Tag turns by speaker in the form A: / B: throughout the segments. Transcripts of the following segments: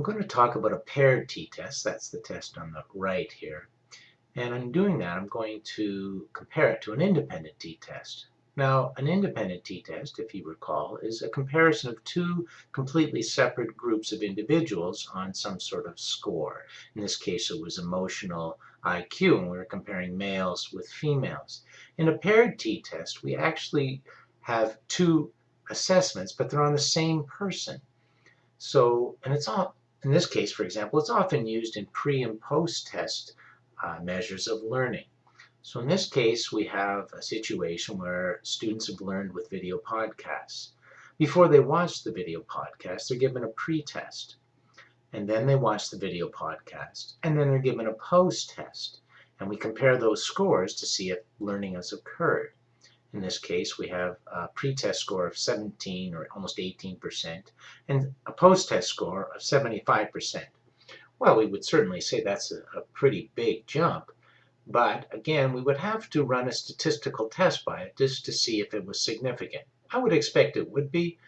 A: I'm going to talk about a paired t-test. That's the test on the right here. And in doing that, I'm going to compare it to an independent t-test. Now, an independent t-test, if you recall, is a comparison of two completely separate groups of individuals on some sort of score. In this case, it was emotional IQ, and we were comparing males with females. In a paired t-test, we actually have two assessments, but they're on the same person. So, and it's all, in this case, for example, it's often used in pre and post test uh, measures of learning. So in this case, we have a situation where students have learned with video podcasts. Before they watch the video podcast, they're given a pre-test. And then they watch the video podcast. And then they're given a post-test. And we compare those scores to see if learning has occurred. In this case, we have a pre-test score of 17 or almost 18% and a post-test score of 75%. Well, we would certainly say that's a, a pretty big jump. But again, we would have to run a statistical test by it just to see if it was significant. I would expect it would be,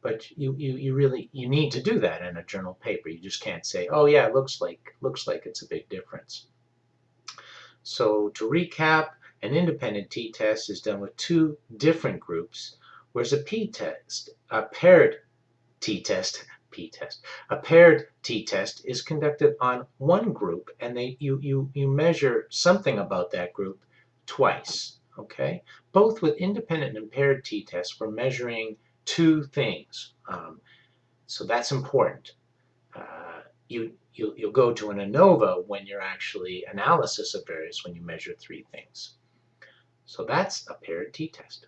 A: but you, you, you really you need to do that in a journal paper. You just can't say, oh yeah, it looks like looks like it's a big difference. So to recap, an independent t-test is done with two different groups, whereas a p-test, a paired t-test, p-test, a paired t-test is conducted on one group and they you, you, you measure something about that group twice. Okay, both with independent and paired t-tests, we're measuring two things. Um, so that's important. Uh, you, you, you'll go to an ANOVA when you're actually analysis of variance when you measure three things. So that's a paired t-test.